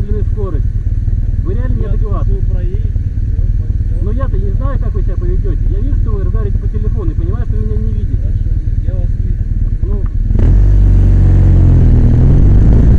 медленную скорость. Вы реально Я не слушаю. Но я-то не знаю, как вы себя поведете. Я вижу, что вы РД